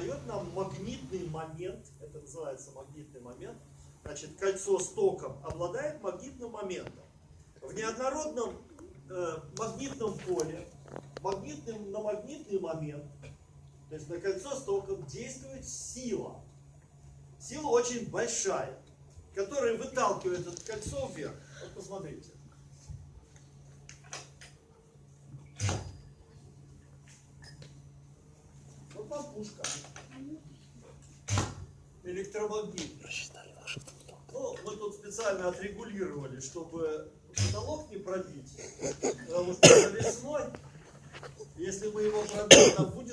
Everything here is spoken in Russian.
дает нам магнитный момент, это называется магнитный момент. Значит, кольцо с током обладает магнитным моментом. В неоднородном э, магнитном поле магнитным, на магнитный момент, то есть на кольцо с током, действует сила. Сила очень большая, которая выталкивает это кольцо вверх. Вот посмотрите. Вот вам пушка. Электромагнит. Ну, мы тут специально отрегулировали, чтобы потолок не пробить. Потому что весной, если мы его пробьем, там будет.